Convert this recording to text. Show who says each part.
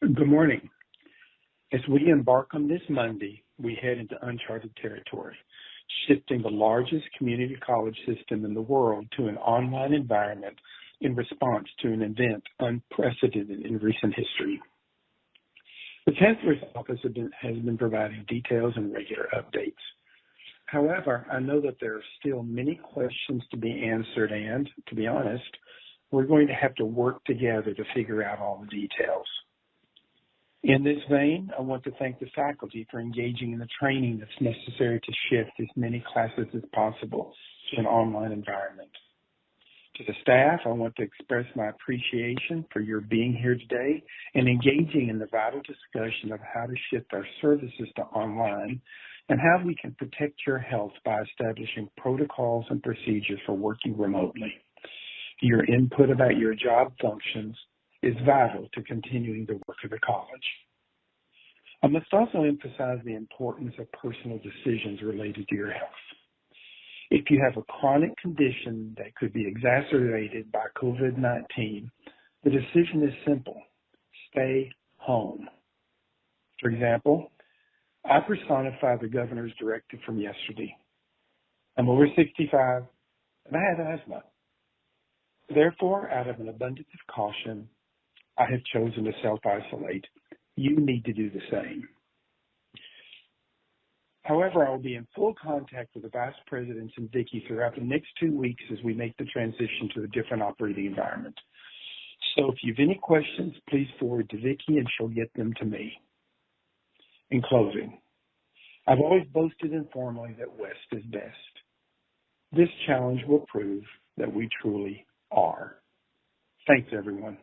Speaker 1: Good morning. As we embark on this Monday, we head into uncharted territory, shifting the largest community college system in the world to an online environment in response to an event unprecedented in recent history. The Chancellor's Office has been providing details and regular updates. However, I know that there are still many questions to be answered and, to be honest, we're going to have to work together to figure out all the details. In this vein, I want to thank the faculty for engaging in the training that's necessary to shift as many classes as possible to an online environment. To the staff, I want to express my appreciation for your being here today and engaging in the vital discussion of how to shift our services to online and how we can protect your health by establishing protocols and procedures for working remotely. Your input about your job functions is vital to continuing the work of the college. I must also emphasize the importance of personal decisions related to your health. If you have a chronic condition that could be exacerbated by COVID-19, the decision is simple. Stay home. For example, I personify the governor's directive from yesterday. I'm over 65 and I have asthma. Therefore, out of an abundance of caution, I have chosen to self-isolate. You need to do the same. However, I will be in full contact with the vice presidents and Vicki throughout the next two weeks as we make the transition to a different operating environment. So if you have any questions, please forward to Vicki and she'll get them to me. In closing, I've always boasted informally that West is best. This challenge will prove that we truly are. Thanks, everyone.